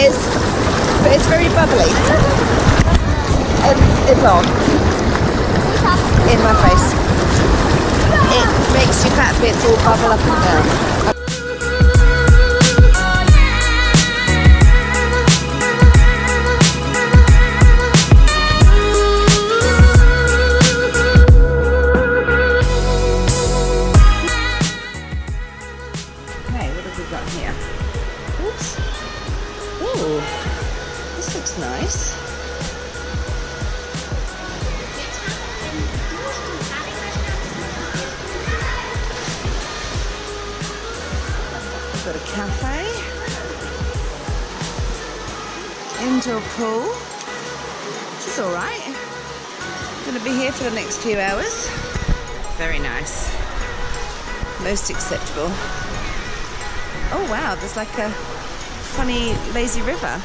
is, but it's very bubbly. And it's on in my face. It makes your fat bits all bubble up and down. Okay, what have we got here? Nice. Got a cafe. Indoor pool. This is alright. Gonna be here for the next few hours. Very nice. Most acceptable. Oh wow, there's like a funny lazy river.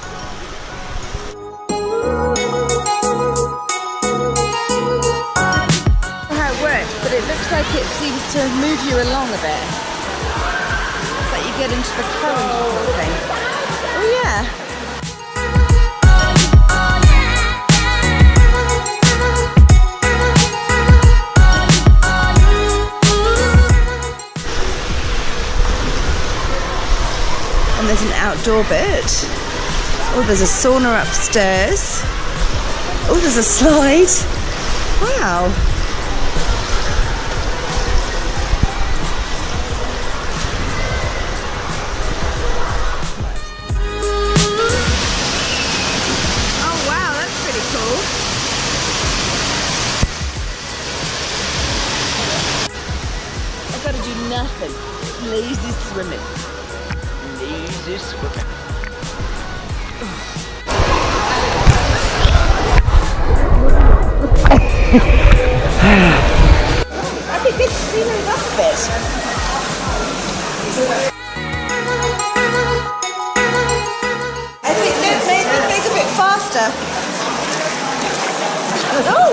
How it works, but it looks like it seems to move you along a bit. It's like you get into the current or something. Oh yeah. And there's an outdoor bit. Oh, there's a sauna upstairs. Oh, there's a slide. Wow. Oh, wow, that's pretty cool. I've got to do nothing. Lazy swimming. Lazy swimming. I think it's speeding it a bit faster. Oh,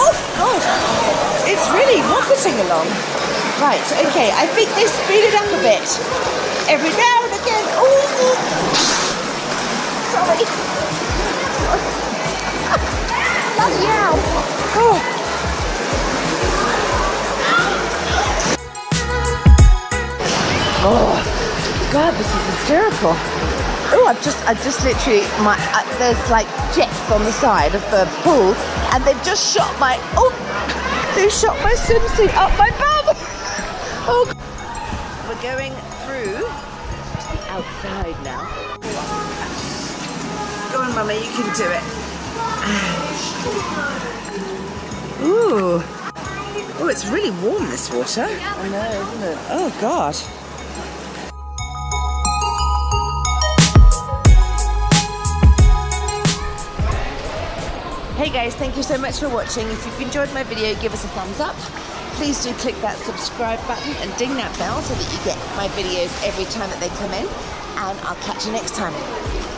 oh God, it's really rocketing along. Right, okay, I think they speed it up a bit. Every now and again. Oh, sorry. Bloody hell. Oh. Oh, God, this is hysterical. Oh, I've just, I just literally, my, uh, there's like jets on the side of the pool, and they've just shot my, oh, they've shot my swimsuit up my bum. Oh, we're going through to the outside now. Go on, Mummy, you can do it. Ooh. Oh, it's really warm, this water. I know, isn't it? Oh, God. Hey guys, thank you so much for watching. If you've enjoyed my video, give us a thumbs up. Please do click that subscribe button and ding that bell so that you get my videos every time that they come in. And I'll catch you next time.